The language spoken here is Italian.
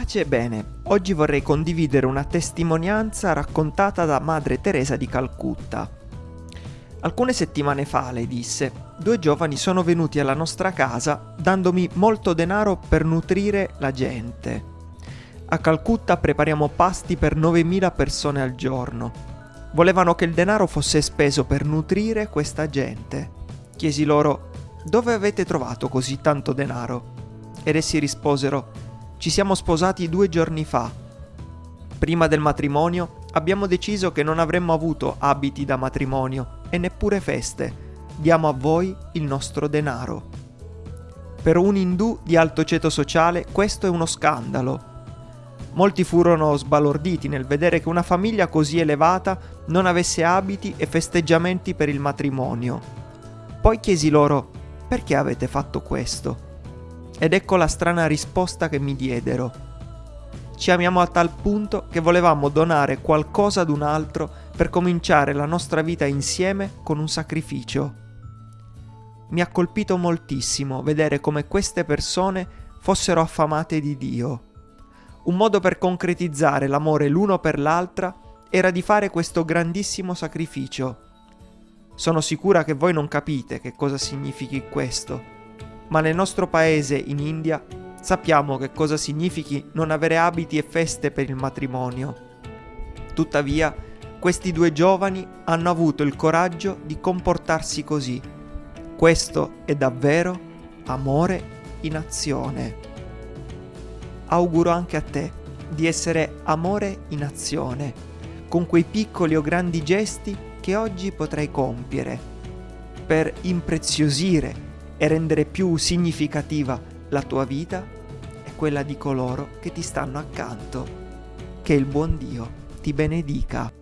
pace? Bene, oggi vorrei condividere una testimonianza raccontata da Madre Teresa di Calcutta. Alcune settimane fa, lei disse, due giovani sono venuti alla nostra casa dandomi molto denaro per nutrire la gente. A Calcutta prepariamo pasti per 9.000 persone al giorno. Volevano che il denaro fosse speso per nutrire questa gente. Chiesi loro, dove avete trovato così tanto denaro? Ed essi risposero, ci siamo sposati due giorni fa. Prima del matrimonio abbiamo deciso che non avremmo avuto abiti da matrimonio e neppure feste. Diamo a voi il nostro denaro. Per un indù di alto ceto sociale questo è uno scandalo. Molti furono sbalorditi nel vedere che una famiglia così elevata non avesse abiti e festeggiamenti per il matrimonio. Poi chiesi loro, perché avete fatto questo? Ed ecco la strana risposta che mi diedero. Ci amiamo a tal punto che volevamo donare qualcosa ad un altro per cominciare la nostra vita insieme con un sacrificio. Mi ha colpito moltissimo vedere come queste persone fossero affamate di Dio. Un modo per concretizzare l'amore l'uno per l'altra era di fare questo grandissimo sacrificio. Sono sicura che voi non capite che cosa significhi questo ma nel nostro paese, in India, sappiamo che cosa significhi non avere abiti e feste per il matrimonio. Tuttavia, questi due giovani hanno avuto il coraggio di comportarsi così. Questo è davvero amore in azione. Auguro anche a te di essere amore in azione, con quei piccoli o grandi gesti che oggi potrai compiere, per impreziosire e rendere più significativa la tua vita e quella di coloro che ti stanno accanto. Che il buon Dio ti benedica.